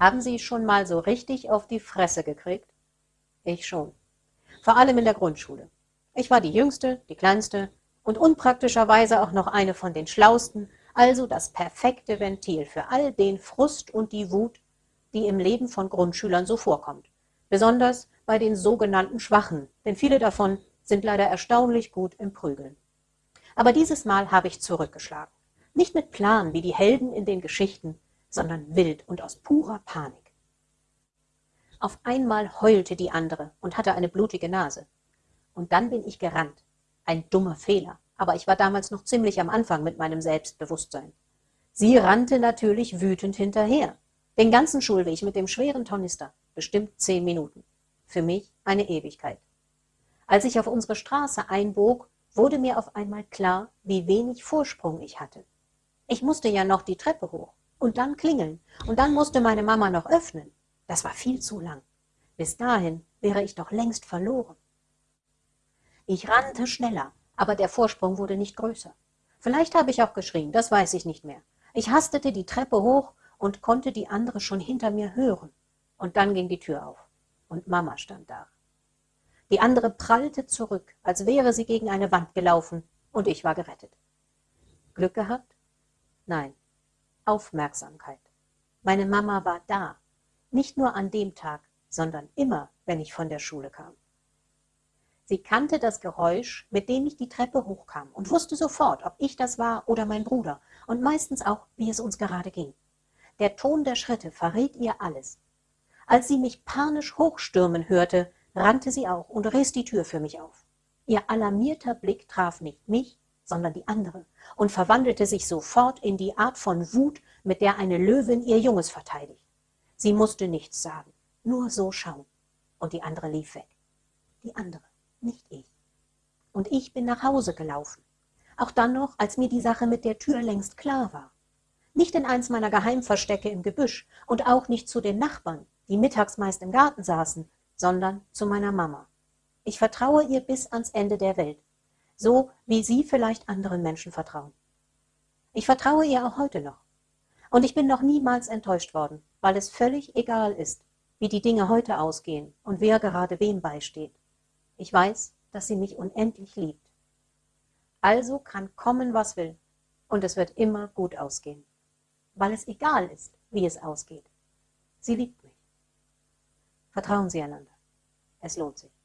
Haben Sie schon mal so richtig auf die Fresse gekriegt? Ich schon. Vor allem in der Grundschule. Ich war die Jüngste, die Kleinste und unpraktischerweise auch noch eine von den Schlausten, also das perfekte Ventil für all den Frust und die Wut, die im Leben von Grundschülern so vorkommt. Besonders bei den sogenannten Schwachen, denn viele davon sind leider erstaunlich gut im Prügeln. Aber dieses Mal habe ich zurückgeschlagen. Nicht mit Plan wie die Helden in den Geschichten, sondern wild und aus purer Panik. Auf einmal heulte die andere und hatte eine blutige Nase. Und dann bin ich gerannt. Ein dummer Fehler, aber ich war damals noch ziemlich am Anfang mit meinem Selbstbewusstsein. Sie rannte natürlich wütend hinterher. Den ganzen Schulweg mit dem schweren Tornister, bestimmt zehn Minuten. Für mich eine Ewigkeit. Als ich auf unsere Straße einbog, wurde mir auf einmal klar, wie wenig Vorsprung ich hatte. Ich musste ja noch die Treppe hoch und dann klingeln und dann musste meine Mama noch öffnen. Das war viel zu lang. Bis dahin wäre ich doch längst verloren. Ich rannte schneller, aber der Vorsprung wurde nicht größer. Vielleicht habe ich auch geschrien, das weiß ich nicht mehr. Ich hastete die Treppe hoch und konnte die andere schon hinter mir hören. Und dann ging die Tür auf und Mama stand da. Die andere prallte zurück, als wäre sie gegen eine Wand gelaufen, und ich war gerettet. Glück gehabt? Nein, Aufmerksamkeit. Meine Mama war da, nicht nur an dem Tag, sondern immer, wenn ich von der Schule kam. Sie kannte das Geräusch, mit dem ich die Treppe hochkam und wusste sofort, ob ich das war oder mein Bruder und meistens auch, wie es uns gerade ging. Der Ton der Schritte verriet ihr alles. Als sie mich panisch hochstürmen hörte, rannte sie auch und riss die Tür für mich auf. Ihr alarmierter Blick traf nicht mich, sondern die andere und verwandelte sich sofort in die Art von Wut, mit der eine Löwin ihr Junges verteidigt. Sie musste nichts sagen, nur so schauen. Und die andere lief weg. Die andere, nicht ich. Und ich bin nach Hause gelaufen. Auch dann noch, als mir die Sache mit der Tür längst klar war. Nicht in eins meiner Geheimverstecke im Gebüsch und auch nicht zu den Nachbarn, die mittags meist im Garten saßen, sondern zu meiner Mama. Ich vertraue ihr bis ans Ende der Welt, so wie Sie vielleicht anderen Menschen vertrauen. Ich vertraue ihr auch heute noch. Und ich bin noch niemals enttäuscht worden, weil es völlig egal ist, wie die Dinge heute ausgehen und wer gerade wem beisteht. Ich weiß, dass sie mich unendlich liebt. Also kann kommen, was will, und es wird immer gut ausgehen, weil es egal ist, wie es ausgeht. Sie liebt mich. Vertrauen Sie einander. Es lohnt sich.